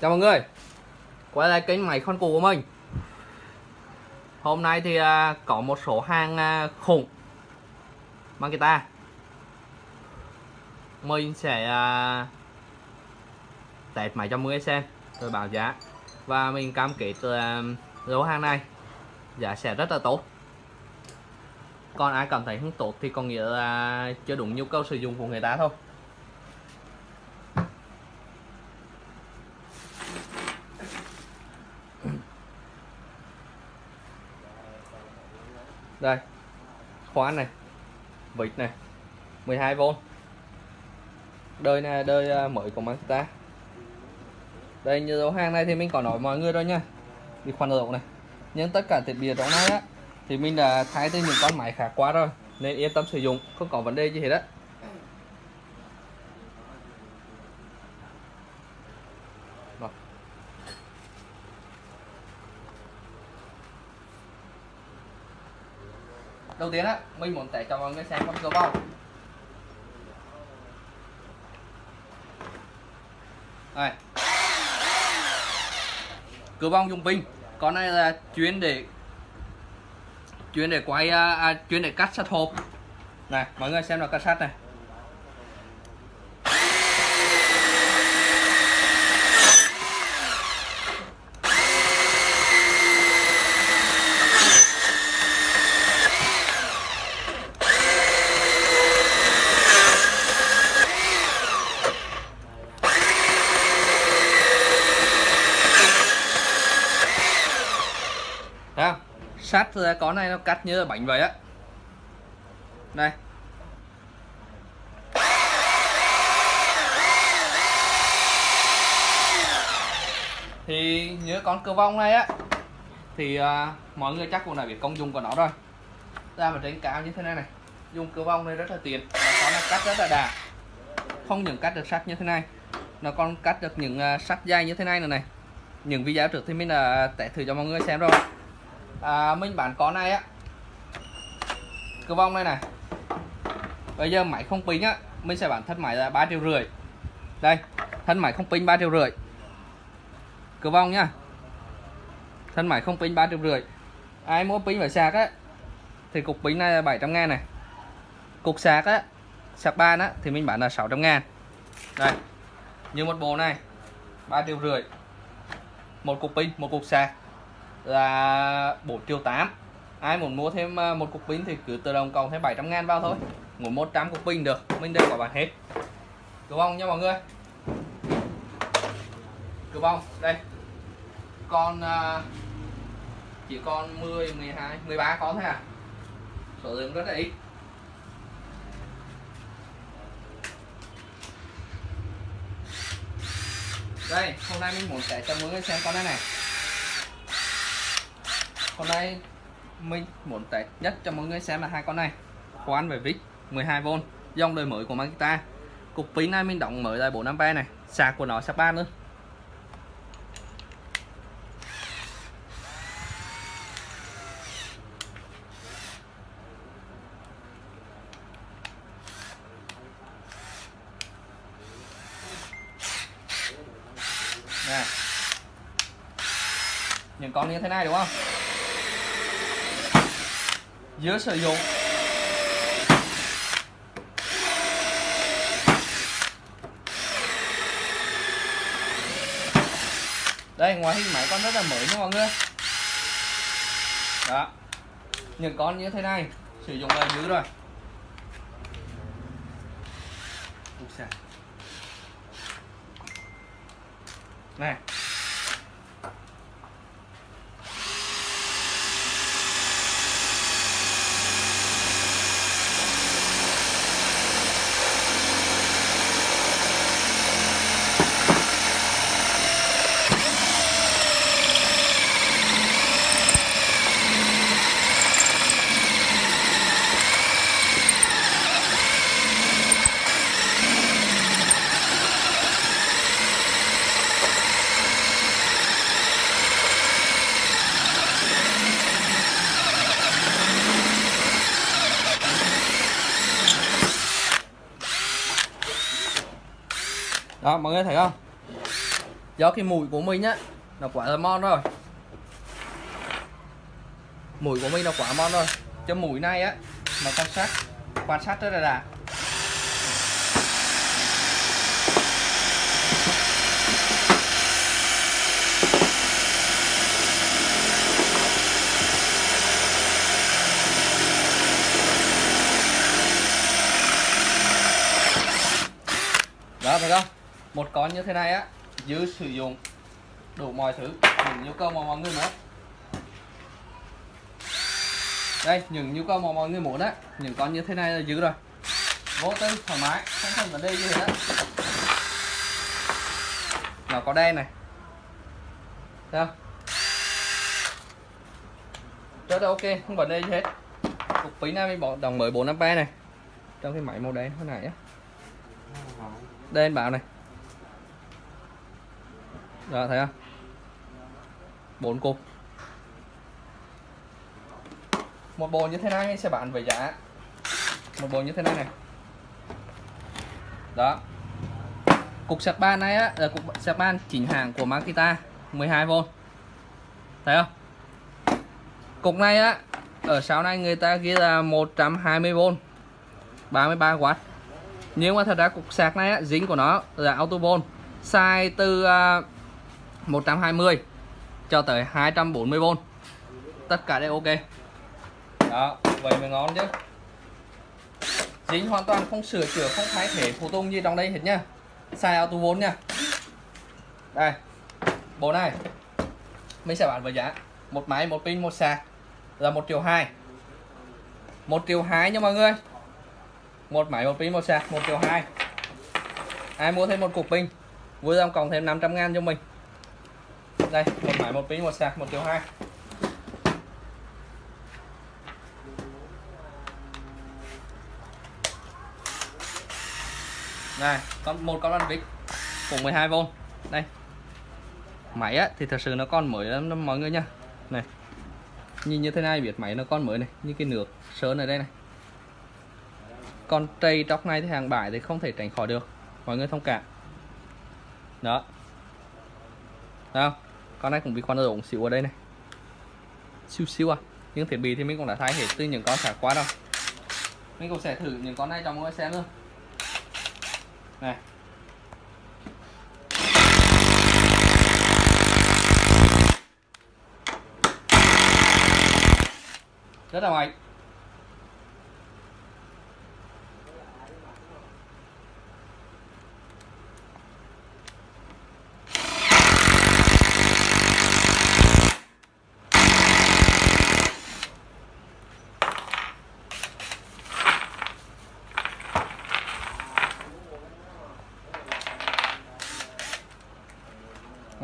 Chào mọi người. Quay lại kênh máy con cũ của mình. Hôm nay thì à, có một số hàng à, khủng Mang guitar Mình sẽ à, test máy cho mọi người xem Rồi báo giá. Và mình cam kết là lô hàng này Giá sẽ rất là tốt. Còn ai cảm thấy không tốt thì có nghĩa là chưa đúng nhu cầu sử dụng của người ta thôi. Đây. Khóa này. Vịt này. 12V đời này đời à, mới của Mazda đây như dấu hàng này thì mình có nói mọi người rồi nha. Đi khoan lỗ này. Nhưng tất cả thiết bị trong này á, thì mình đã thay từ những con máy khác quá rồi, nên yên tâm sử dụng, không có vấn đề gì hết á. Đầu tiên á mình muốn test cho mọi người xem con cưa bông đây cửa bông dùng pin con này là chuyên để chuyên để quay à, à chuyên để cắt sắt hộp. Này mọi người xem là cắt sắt này Thấy không? Ra con này nó cắt như là bánh vậy á. Đây Thì nhớ con cơ vong này á. Thì uh, mọi người chắc cũng đã biết công dụng của nó rồi. Ra mà trên cao như thế này này. Dùng cơ vong này rất là tiện. Nó có là cắt rất là đà Không những cắt được sắt như thế này Nó còn cắt được những uh, sắt dây như thế này nữa này. Những video trước thì mình đã test thử cho mọi người xem rồi à, mình bán con này á. Cơ vong đây này. Bây giờ máy không pin á mình sẽ bán thân máy là ba triệu rưỡi. Đây thân máy không pin ba triệu rưỡi. Cơ vong nhá. Thân máy không pin ba triệu rưỡi. Ai mua pin phải sạc á thì cục pin này là 700 ngàn này. Cục sạc á sạc ban á thì mình bán là 600 ngàn. Đây như một bộ này ba triệu rưỡi. Một cục pin một cục sạc là 4 triệu 8 ai muốn mua thêm à, một cục pin thì cứ tự động cộng thêm 700 ngàn vào thôi. Muốn 100 cục pin được, mình đều có bán hết. Cứ bông nha mọi người. Cứ bông đây. Con à, chỉ còn 10 12 13 con thôi à. Số lượng rất là ít. Đây, hôm nay mình muốn sẽ cho mọi người xem con này này hôm nay mình muốn test nhất cho mọi người xem là hai con này. Khoan về vít 12V dòng đời mới của Makita cục pin này mình đóng mới là 4A này, sạc của nó sạc ban nữa Nè. những con như thế này đúng không? Giữa sử dụng đây, ngoài hình máy con rất là mới nha mọi người. Đó. Những con như thế này, sử dụng là dữ rồi. Này. Đó mọi người thấy không? Do cái mùi của mình á, nó quá là mon rồi. Mùi của mình nó quá mon rồi. Cho mùi này á, mà quan sát quan sát rất là đã. Đó, thấy không? Một con như thế này á, dư sử dụng đủ mọi thứ, những nhu cầu mà mọi người muốn. Đây, những nhu cầu mà mọi người muốn á, những con như thế này là dư rồi. Vô tư, thoải mái, không cần vấn đề gì hết nó có đen này. Thấy không? Rất là ok, không vấn đề gì hết. Cục phí này mình bỏ đồng mới 453 này. Trong cái máy màu đen thế này á. Đây bảo này đó thấy không? Bốn cục một bộ như thế này sẽ bán với giá. Một bộ như thế này này. Đó. Cục sạc ban này á là cục sạc ban chỉnh hàng của Makita 12V thấy không? Cục này á ở sau này người ta ghi là 120V 33W nhưng mà thật ra cục sạc này á, dính của nó là autobon size từ uh, 120 cho tới 240V tất cả đều ok. Đó, vậy mới ngon chứ. Dính hoàn toàn không sửa chữa, không thay thể phụ tùng gì trong đây hết nha. Túi vốn nha. Đây, bộ này. Mình sẽ bán với giá một máy, một pin, một sạc là một triệu hai. Một triệu hai nha mọi người. Một máy, một pin, một sạc, một triệu hai. Ai mua thêm một cục pin, vui lòng cộng thêm 500 ngàn cho mình đây một máy một pin một sạc một triệu hai. Này con một con lăn vít cùng 12V đây. Máy á, thì thật sự nó còn mới lắm mọi người nha này nhìn như thế này biết máy nó còn mới này như cái nước sơn ở đây này. Con trầy tróc này thì hàng bãi thì không thể tránh khỏi được mọi người thông cảm. Đó. Thấy không? Con này cũng bị con rồng xíu ở đây này. Xíu xíu à. Những thiết bị thì mình cũng đã thay hết từ những con xả qua đâu mình cũng sẽ thử những con này cho mọi người xem luôn. Này. Rất là mạnh.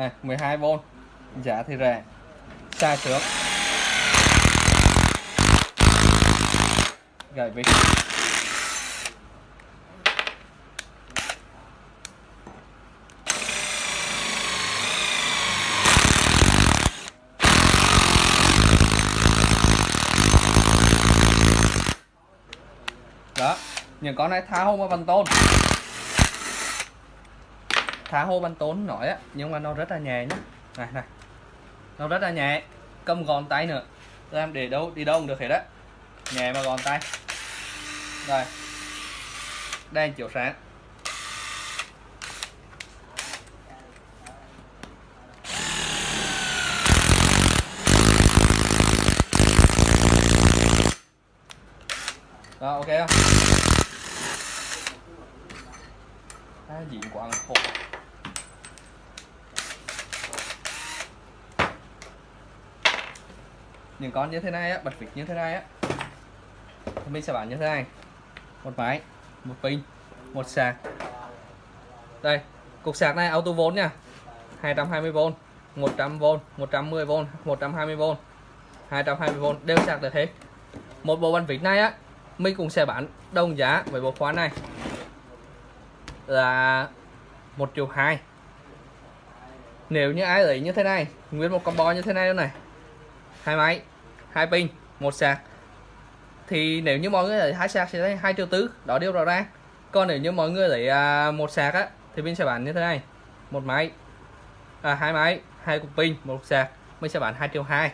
À, này 12V giá thì rẻ. Xa trước. Gậy vịt đó, những con này tháo không có bằng tôn thả hô banh tốn nổi á nhưng mà nó rất là nhẹ nhé này này. Nó rất là nhẹ cầm gòn tay nữa. Làm để đâu đi đâu cũng được hết á. Nhẹ mà gòn tay. Rồi. Đang chiếu sáng. Đó, ok không? À, diện quá khổ. Những con như thế này á, bật vịt như thế này á. Thì mình sẽ bán như thế này. Một máy, một pin, một sạc. Đây, cục sạc này auto vốn nha. 220V 100V 110V 120V 220V đều sạc được hết. Một bộ bàn vịt này á, mình cũng sẽ bán đồng giá với bộ khóa này. Là một triệu hai. Nếu như ai lấy như thế này, nguyên một combo như thế này luôn này hai máy hai pin một sạc. Thì nếu như mọi người lấy hai sạc sẽ thấy hai triệu tứ đó điều rõ ràng. Còn nếu như mọi người lấy à, một sạc á thì mình sẽ bán như thế này. Một máy à, hai máy hai cục pin một cục sạc mình sẽ bán 2 triệu hai.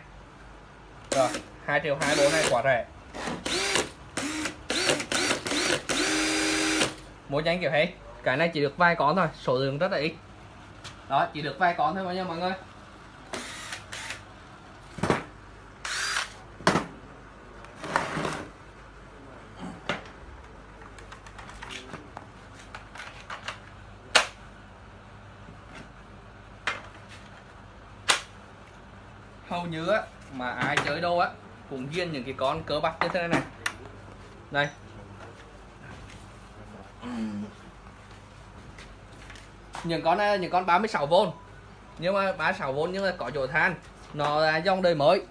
Rồi 2 triệu hai bốn này quá rẻ. Mua nhanh kiểu hết cái này chỉ được vài con thôi số lượng rất là ít. Đó chỉ được vài con thôi mọi người hầu như á mà ai chơi đâu cùng cũng những cái con cỡ bắp như thế này này. Đây. Những con này, những con 36V nhưng mà 36V nhưng mà có chỗ than. Nó là dòng đời mới.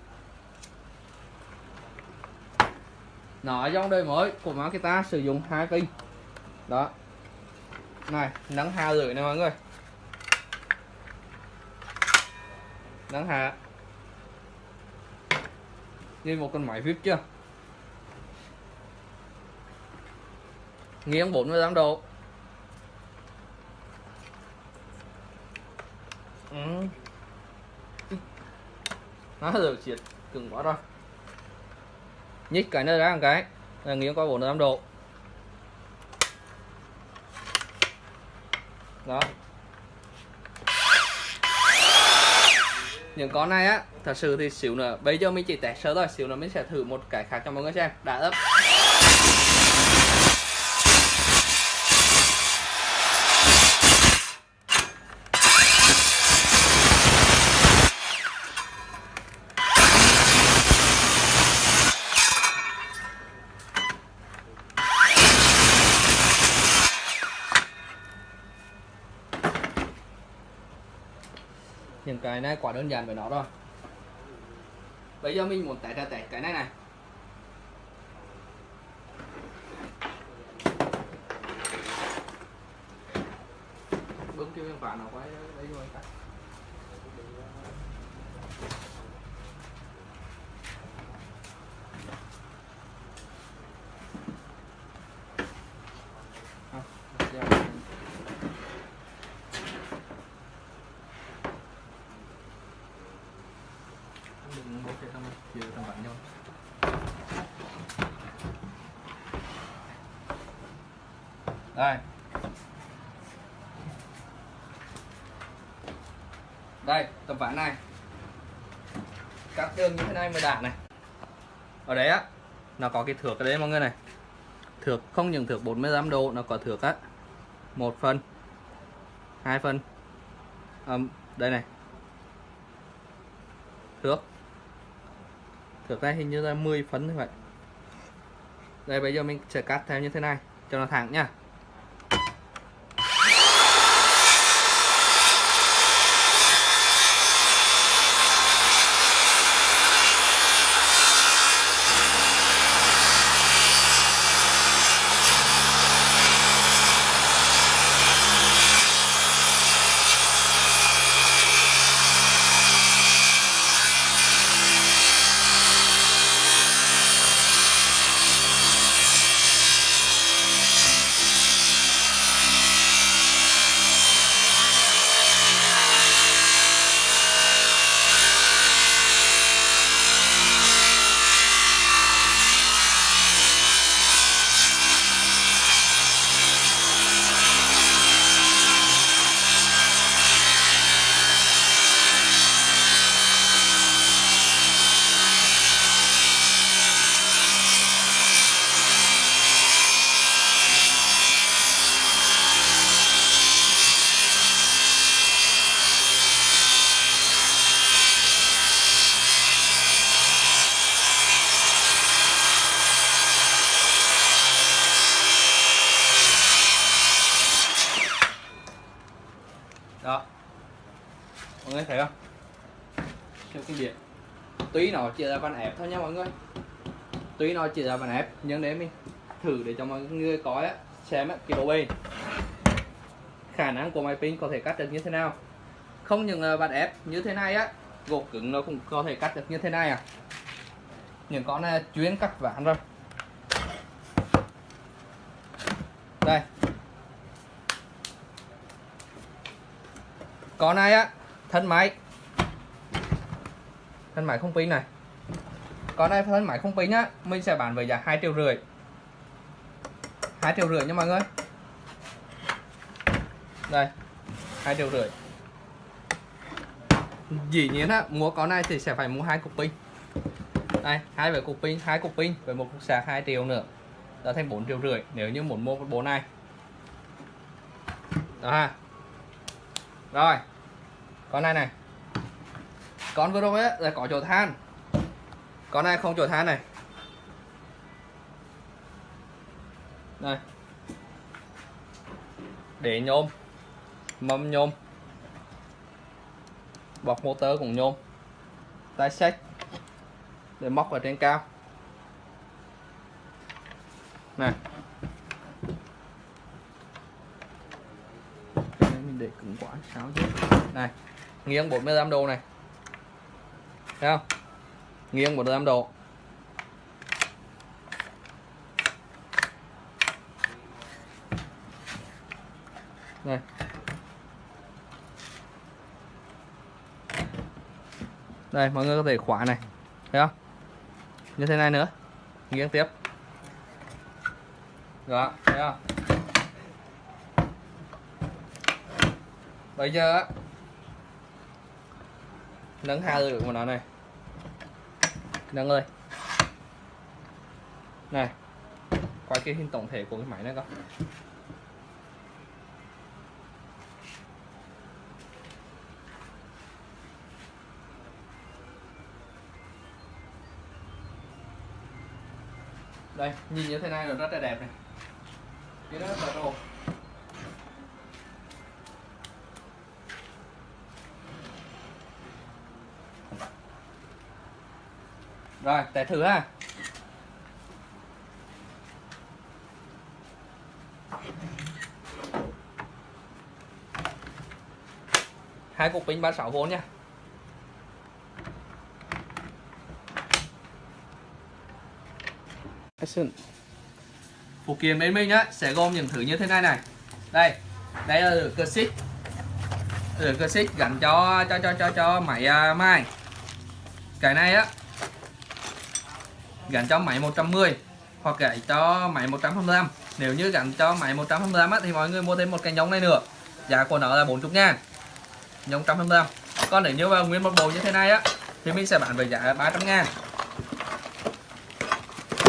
Nó là dòng đời mới của Makita sử dụng hai pin đó. Này nắng hà rưỡi này mọi người. Nắng hà như một con máy vip chưa? Nghiêng 48 độ ừ. nó được triệt cứng quá rồi. Nhích cái này ra một cái, là nghiêng qua 45 độ đó. Những con này á, thật sự thì xíu nữa, bây giờ mình chỉ test sơ thôi, xíu nữa mình sẽ thử một cái khác cho mọi người xem. Đã ấp. Này quá đơn giản với nó rồi. Bây giờ mình muốn test ra test cái này này bấm kêu em phản nó quay đấy rồi cái đừng bố cái thằng chiều thằng bạn nhau đây cặp ván này. Cắt đường như thế này mới đạn này. Ở đấy á nó có cái thước ở đấy mọi người này. Thước không những thước 45 độ nó có thước á một phân hai phân à, đây này. Thước. Thước này hình như là 10 phân như vậy. Đây bây giờ mình sẽ cắt theo như thế này cho nó thẳng nha đó mọi người thấy không theo cái tuy nó chỉ là bàn ép thôi nha mọi người. Tuy nó chỉ là bàn ép nhưng để mình thử để cho mọi người có á, xem á, cái độ bền khả năng của máy pin có thể cắt được như thế nào? Không những ờ, là bàn ép như thế này á gỗ cứng nó cũng có thể cắt được như thế này à. Những con này chuyên cắt ván rồi. Đây. Con này á thân máy thân máy không pin này. Còn đây thân máy không pin á mình sẽ bán với giá hai triệu rưỡi. Hai triệu rưỡi nha mọi người. Đây, hai triệu rưỡi. Dĩ nhiên á, mua con này thì sẽ phải mua hai cục pin. Đây, hai về cục pin, hai cục pin với một cục sạc 2 triệu nữa. Đã thành 4 triệu rưỡi nếu như muốn mua bộ này. Đó ha. Rồi, con này này con vừa rồi ấy, là có chỗ than. Con này không chỗ than này. Đây để nhôm. Mâm nhôm. Bọc motor cũng nhôm. Tay sách để móc ở trên cao. Này. Mình để cứng quá, sao chứ? Này, nghiêng 45 độ này thấy không? Nghiêng 45 độ. Này đây, mọi người có thể khóa này. Thấy không? Như thế này nữa. Nghiêng tiếp. Đó, thấy không? Bây giờ nâng hai được của nó này? Nâng ơi. Này quay cái hình tổng thể của cái máy này coi. Đây, nhìn như thế này là rất là đẹp này. Cái đó là đồ. Rồi để thử ha. Hai cục pin 36V nha. Action. phụ kiện bên mình á sẽ gồm những thứ như thế này này. Đây đây là cơ xích cơ xích gắn cho cho cho cho cho máy uh, mai cái này á gắn cho máy 110 hoặc gãy cho máy 125 nếu như gắn cho máy 125 á, thì mọi người mua thêm một cái nhông này nữa. Giá của nó là 40 ngàn. Nhông 125 còn nếu như vào nguyên một bộ như thế này á thì mình sẽ bán với giá 300 ngàn.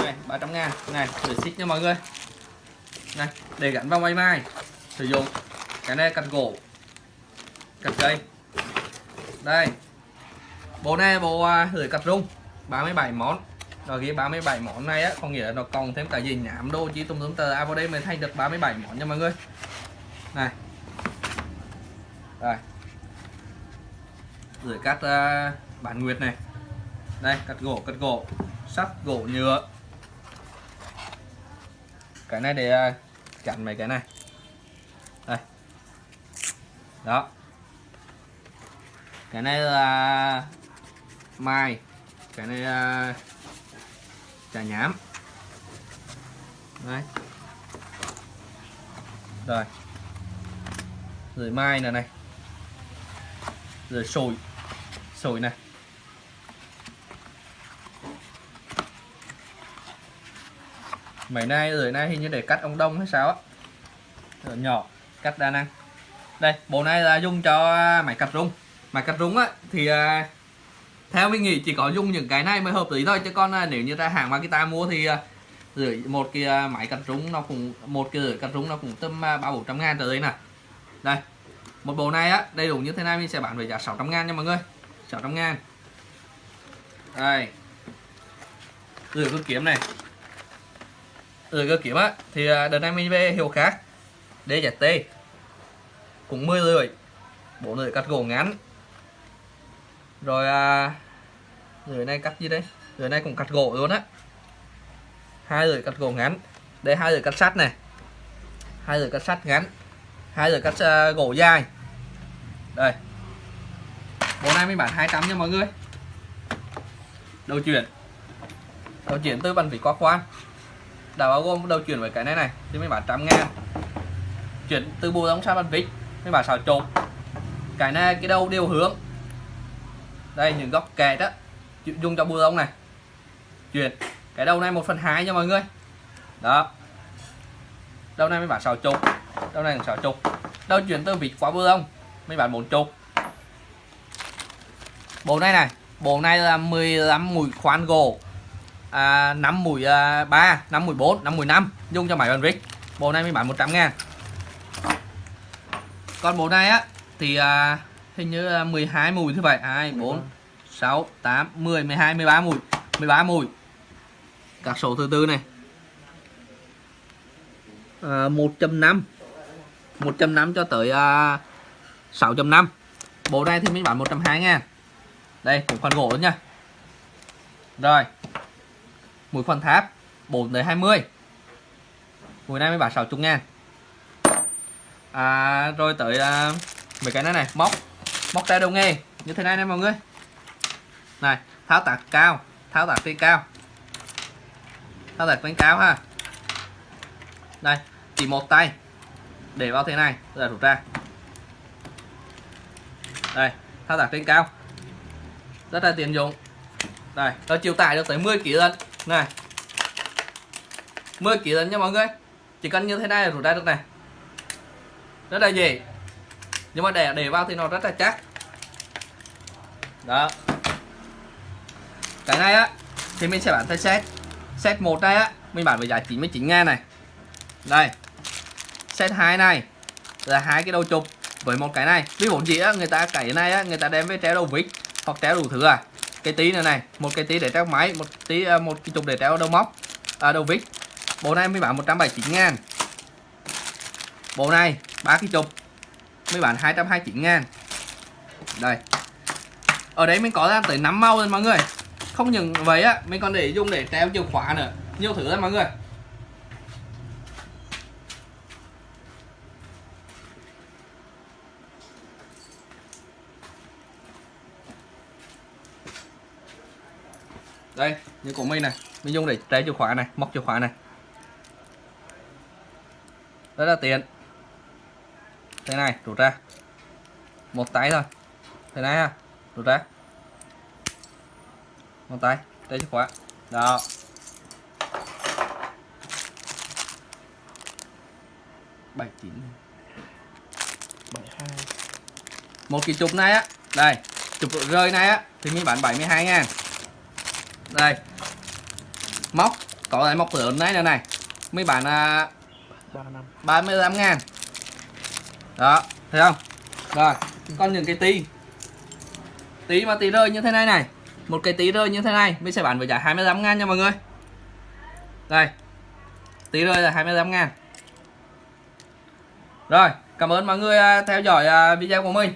Này 300 ngàn. Này để xích nha mọi người. Này để gắn vào máy mai. Sử dụng cái này cắt gỗ cắt cây. Đây bộ này bộ à, uh, lưỡi cắt rung 37 món rồi ghi 37 món này á có nghĩa là nó còn thêm cả gì nhảm đô chỉ tùm tùm tờ. À vào đây mới thành được 37 món nha mọi người. Này. Rồi. Gửi cắt à, uh, bản nguyệt này. Đây cắt gỗ cắt gỗ. Sắt gỗ nhựa. Cái này để à, chặn mấy cái này. Đây. Đó. Cái này là mai. Cái này là trà nhám đấy. Rồi. Rồi mai này này. Rồi sồi. Sồi này. Mấy nay rồi nay hình như để cắt ông đông hay sao á. Ờ, nhỏ. Cắt đa năng. Đây, bộ này là dùng cho máy cắt rung. Máy cắt rung á, thì à, theo mình nghĩ chỉ có dùng những cái này mới hợp lý thôi, chứ con à, nếu như ra hàng Makita mua thì à, rưỡi một cái à, máy cắt rúng nó cũng, một cái rưỡi cắt rúng nó cũng tầm ba bốn trăm ngàn tới đây nè. Đây, một bộ này á, đầy đủ như thế này mình sẽ bán với giá 600 ngàn nha mọi người. 600 ngàn. Đây. Rưỡi cơ kiếm này. Ừ cơ kiếm á, thì đợt này mình về hiệu khác DZT cũng 10 lưỡi bộ lưỡi cắt gỗ ngắn rồi à, lưỡi này cắt gì đây? Người này cũng cắt gỗ luôn á. Hai lưỡi cắt gỗ ngắn. Đây hai lưỡi cắt sắt này. Hai lưỡi cắt sắt ngắn. Hai lưỡi cắt uh, gỗ dài. Đây. Bộ này mình bán 200 nha mọi người. Đầu chuyển. Đầu chuyển từ bàn vỉ có khoan. Đã bao gồm đầu chuyển với cái này này thì mình bán trăm ngàn. Chuyển từ bù đóng sang bàn vít mình bán xào trộn cái này cái đầu đều hướng đây những góc kẹt đó. Dùng cho bùa ông này. Chuyển. Cái đầu này một phần hai nha mọi người. Đó. Đầu này mới bán sáu chục. Đầu này sáu chục. Đầu chuyển từ vịt qua bùa ông mới bán bốn chục. Bộ này này bộ này là 15 mũi khoan gỗ. À, 5 mũi à, 3 5 mũi 4 5 mũi 5 dùng cho máy bàn vít bộ này mới bán 100 ngàn. Còn bộ này á thì à, hình như là 12 mùi như vậy 2 4 6 8 10 12 13 mùi. 13 mùi. Các số thứ tư này. À, 1.5 1.5 cho tới à, 6.5 bộ này thì mình bán 120 ngàn. Đây cũng phần gỗ nha. Rồi. Mũi phần tháp 4 tới 20 mũi này mới bán 60 ngàn. À, rồi tới à, mấy cái này này. Móc móc tay đầu nghề như thế này nè mọi người. Này, tháo tạc cao, tháo tạc trên cao. Tháo tạc trên cao ha. Đây chỉ một tay. Để vào thế này rồi rút ra. Đây, tháo tạc trên cao. Rất là tiện dụng. Đây nó chịu tải được tới 10 kg lần này. 10 kg lần nha mọi người. Chỉ cần như thế này là rút ra được này. Rất là dễ. Nhưng mà để để vào thì nó rất là chắc đó. Cái này á thì mình sẽ bán theo set. Set một này á mình bán với giá 99 ngàn này. Đây. Set 2 này là hai cái đầu chụp với một cái này. Ví dụ gì á người ta cái này á người ta đem với treo đầu vít hoặc treo đủ thứ à. Cái tí này này một cái tí để treo máy một tí à, một cái chụp để treo đầu móc à, đầu vít. Bộ này mới bán 179 ngàn. Bộ này ba cái chụp mới bán 229 ngàn. Đây ở đấy mình có ra tới 5 màu rồi mọi người. Không những vậy á, mình còn để dùng để treo chìa khóa nữa. Nhiều thứ lắm mọi người. Đây, như của mình này. Mình dùng để treo chìa khóa này, móc chìa khóa này. Rất là tiện. Thế này, rút ra. Một tay thôi. Thế này ha rút ra một tay đây chìa khóa. Đó. Bảy chín. Bảy hai. Một cái chụp này á. Đây chụp rơi này á thì mình bán 72 ngàn. Đây. Móc có lại móc lớn này này này. Mấy bạn à, 35 ngàn. Đó thấy không? Rồi còn những cái tí tí mà tí rơi như thế này này. Một cái tí rơi như thế này, mình sẽ bán với giá 25 ngàn nha mọi người. Đây. Tí rơi là 25 ngàn. Rồi, cảm ơn mọi người à, theo dõi à, video của mình.